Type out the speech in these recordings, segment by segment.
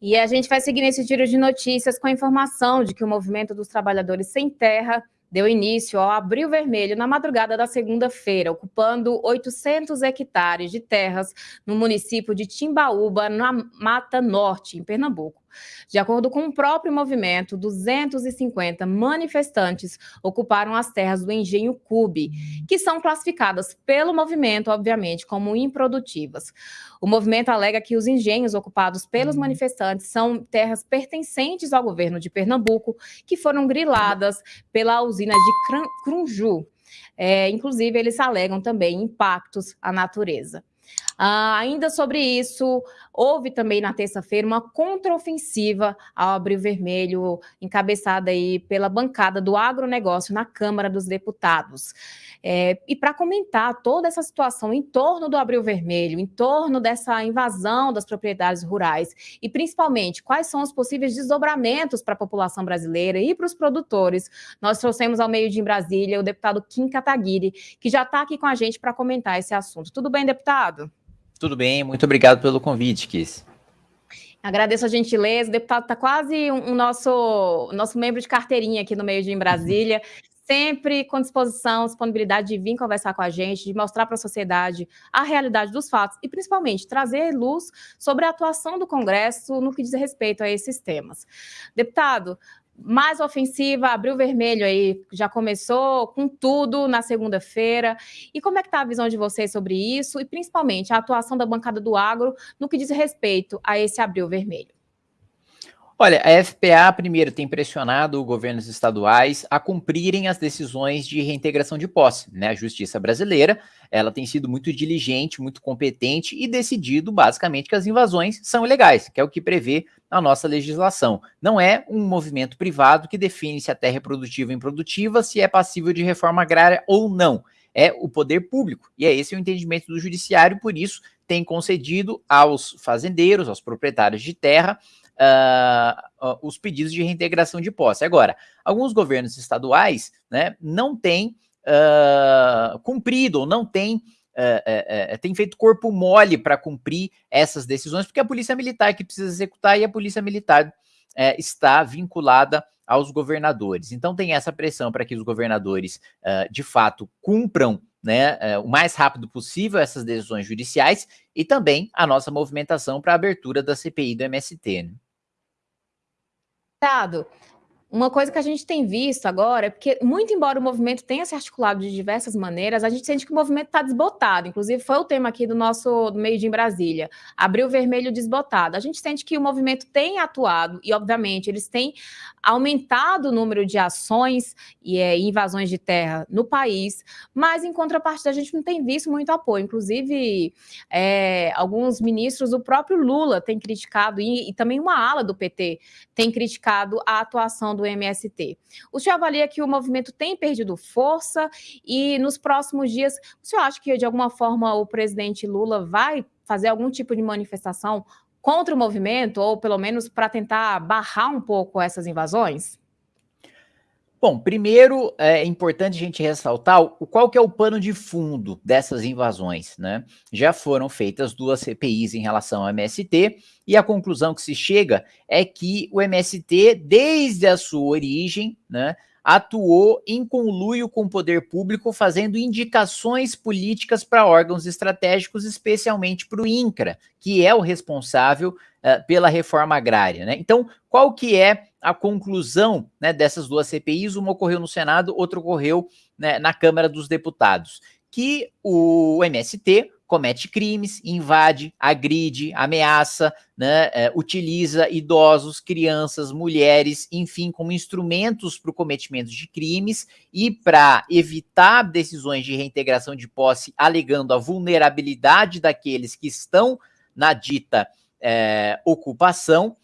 E a gente vai seguir nesse giro de notícias com a informação de que o movimento dos trabalhadores sem terra deu início ao Abril Vermelho na madrugada da segunda-feira, ocupando 800 hectares de terras no município de Timbaúba, na Mata Norte, em Pernambuco. De acordo com o próprio movimento, 250 manifestantes ocuparam as terras do engenho Cube, que são classificadas pelo movimento, obviamente, como improdutivas. O movimento alega que os engenhos ocupados pelos uhum. manifestantes são terras pertencentes ao governo de Pernambuco, que foram griladas pela usina de Crunju. É, inclusive, eles alegam também impactos à natureza. Ah, ainda sobre isso, houve também na terça-feira uma contraofensiva ao Abril Vermelho, encabeçada aí pela bancada do agronegócio na Câmara dos Deputados. É, e para comentar toda essa situação em torno do Abril Vermelho, em torno dessa invasão das propriedades rurais e principalmente quais são os possíveis desdobramentos para a população brasileira e para os produtores, nós trouxemos ao meio de em Brasília o deputado Kim Kataguiri, que já está aqui com a gente para comentar esse assunto. Tudo bem, deputado? Tudo bem, muito obrigado pelo convite, Kiss. Agradeço a gentileza. O deputado está quase um, um, nosso, nosso membro de carteirinha aqui no meio de em Brasília. Sempre com disposição, disponibilidade de vir conversar com a gente, de mostrar para a sociedade a realidade dos fatos e, principalmente, trazer luz sobre a atuação do Congresso no que diz respeito a esses temas. Deputado, mais ofensiva, abriu vermelho aí, já começou com tudo na segunda-feira. E como é que está a visão de vocês sobre isso e principalmente a atuação da bancada do agro no que diz respeito a esse abril vermelho? Olha, a FPA, primeiro, tem pressionado governos estaduais a cumprirem as decisões de reintegração de posse. Né? A justiça brasileira ela tem sido muito diligente, muito competente e decidido, basicamente, que as invasões são ilegais, que é o que prevê a nossa legislação. Não é um movimento privado que define se a terra é produtiva ou improdutiva, se é passível de reforma agrária ou não. É o poder público. E é esse o entendimento do judiciário, por isso tem concedido aos fazendeiros, aos proprietários de terra, uh, os pedidos de reintegração de posse. Agora, alguns governos estaduais né, não têm uh, cumprido ou não têm tem feito corpo mole para cumprir essas decisões, porque é a polícia militar que precisa executar e a polícia militar está vinculada aos governadores. Então tem essa pressão para que os governadores, de fato, cumpram né, o mais rápido possível essas decisões judiciais e também a nossa movimentação para a abertura da CPI do MST. Né? Deputado, uma coisa que a gente tem visto agora é porque, muito embora o movimento tenha se articulado de diversas maneiras, a gente sente que o movimento está desbotado. Inclusive, foi o tema aqui do nosso do meio em Brasília. Abriu vermelho desbotado. A gente sente que o movimento tem atuado e, obviamente, eles têm aumentado o número de ações e é, invasões de terra no país, mas, em contrapartida, a gente não tem visto muito apoio. Inclusive, é, alguns ministros, o próprio Lula tem criticado, e, e também uma ala do PT tem criticado a atuação do MST. O senhor avalia que o movimento tem perdido força e nos próximos dias, o senhor acha que de alguma forma o presidente Lula vai fazer algum tipo de manifestação contra o movimento, ou pelo menos para tentar barrar um pouco essas invasões? Bom, primeiro é importante a gente ressaltar o qual que é o pano de fundo dessas invasões, né? Já foram feitas duas CPIs em relação ao MST e a conclusão que se chega é que o MST, desde a sua origem, né, atuou em conluio com o poder público, fazendo indicações políticas para órgãos estratégicos, especialmente para o INCRA, que é o responsável uh, pela reforma agrária. Né? Então, qual que é a conclusão né, dessas duas CPIs? Uma ocorreu no Senado, outra ocorreu né, na Câmara dos Deputados. Que o MST comete crimes, invade, agride, ameaça, né, é, utiliza idosos, crianças, mulheres, enfim, como instrumentos para o cometimento de crimes e para evitar decisões de reintegração de posse, alegando a vulnerabilidade daqueles que estão na dita é, ocupação,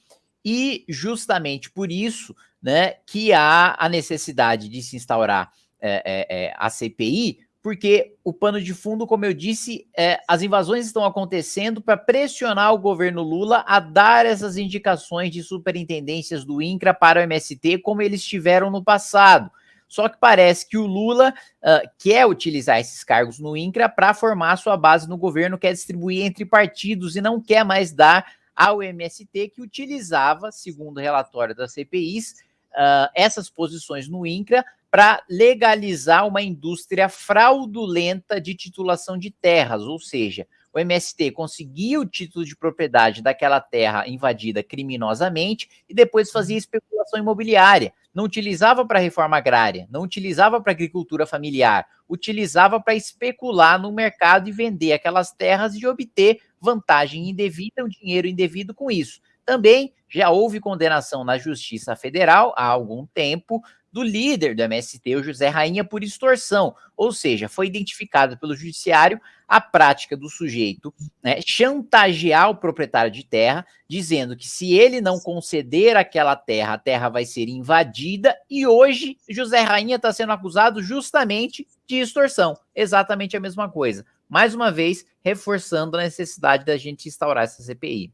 e justamente por isso né, que há a necessidade de se instaurar é, é, é a CPI, porque o pano de fundo, como eu disse, é, as invasões estão acontecendo para pressionar o governo Lula a dar essas indicações de superintendências do INCRA para o MST, como eles tiveram no passado. Só que parece que o Lula uh, quer utilizar esses cargos no INCRA para formar sua base no governo, quer distribuir entre partidos e não quer mais dar ao MST, que utilizava, segundo o relatório das CPIs, uh, essas posições no INCRA para legalizar uma indústria fraudulenta de titulação de terras, ou seja, o MST conseguia o título de propriedade daquela terra invadida criminosamente e depois fazia especulação imobiliária. Não utilizava para reforma agrária, não utilizava para agricultura familiar, utilizava para especular no mercado e vender aquelas terras e obter vantagem indevida, um dinheiro indevido com isso. Também já houve condenação na Justiça Federal há algum tempo do líder do MST, o José Rainha, por extorsão, ou seja, foi identificado pelo judiciário a prática do sujeito né, chantagear o proprietário de terra, dizendo que se ele não conceder aquela terra, a terra vai ser invadida, e hoje José Rainha está sendo acusado justamente de extorsão, exatamente a mesma coisa. Mais uma vez, reforçando a necessidade da gente instaurar essa CPI.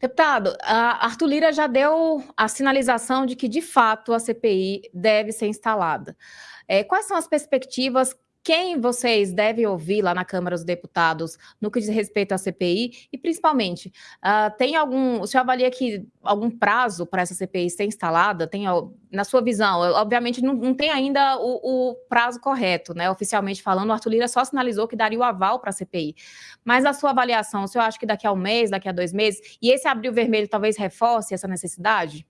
Deputado, Arthur Lira já deu a sinalização de que, de fato, a CPI deve ser instalada. É, quais são as perspectivas quem vocês devem ouvir lá na Câmara dos Deputados no que diz respeito à CPI e, principalmente, uh, tem algum, senhor avalia que algum prazo para essa CPI ser instalada? Tem, na sua visão, obviamente não, não tem ainda o, o, prazo correto, né? Oficialmente falando, o Arthur Lira só sinalizou que daria o aval para a CPI. Mas a sua avaliação, o senhor acha que daqui a um mês, daqui a dois meses, e esse abril vermelho talvez reforce essa necessidade?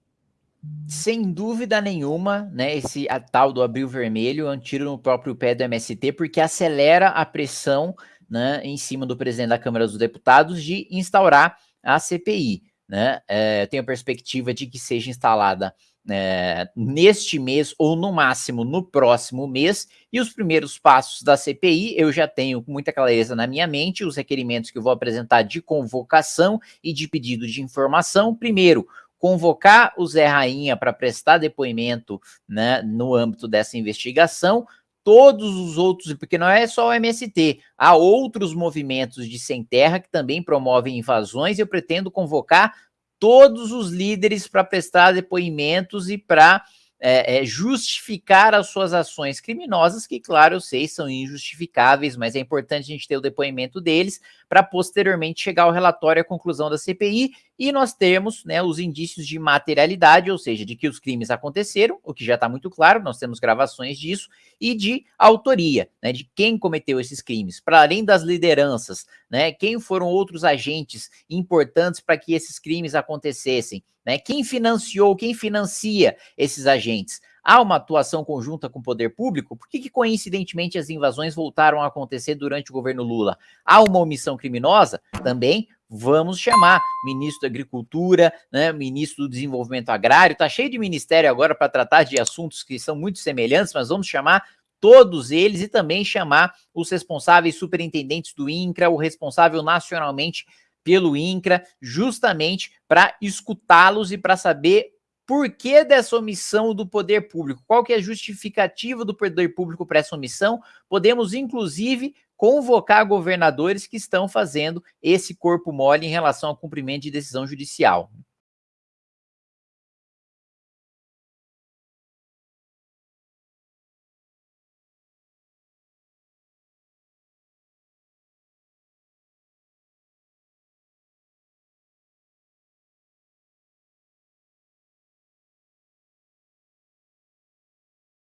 Sem dúvida nenhuma, né, esse a tal do abril vermelho é um tiro no próprio pé do MST, porque acelera a pressão né, em cima do presidente da Câmara dos Deputados de instaurar a CPI. Né? É, tenho a perspectiva de que seja instalada é, neste mês ou no máximo no próximo mês, e os primeiros passos da CPI eu já tenho com muita clareza na minha mente, os requerimentos que eu vou apresentar de convocação e de pedido de informação. Primeiro, convocar o Zé Rainha para prestar depoimento né, no âmbito dessa investigação, todos os outros, porque não é só o MST, há outros movimentos de sem terra que também promovem invasões, eu pretendo convocar todos os líderes para prestar depoimentos e para é, é, justificar as suas ações criminosas, que, claro, eu sei, são injustificáveis, mas é importante a gente ter o depoimento deles para posteriormente chegar ao relatório e à conclusão da CPI e nós temos né, os indícios de materialidade, ou seja, de que os crimes aconteceram, o que já está muito claro, nós temos gravações disso, e de autoria, né, de quem cometeu esses crimes, para além das lideranças, né, quem foram outros agentes importantes para que esses crimes acontecessem, né, quem financiou, quem financia esses agentes. Há uma atuação conjunta com o poder público? Por que, que, coincidentemente, as invasões voltaram a acontecer durante o governo Lula? Há uma omissão criminosa? Também vamos chamar ministro da Agricultura, né, ministro do Desenvolvimento Agrário, tá cheio de ministério agora para tratar de assuntos que são muito semelhantes, mas vamos chamar todos eles e também chamar os responsáveis superintendentes do INCRA, o responsável nacionalmente pelo INCRA, justamente para escutá-los e para saber por que dessa omissão do poder público? Qual que é a justificativa do poder público para essa omissão? Podemos, inclusive, convocar governadores que estão fazendo esse corpo mole em relação ao cumprimento de decisão judicial.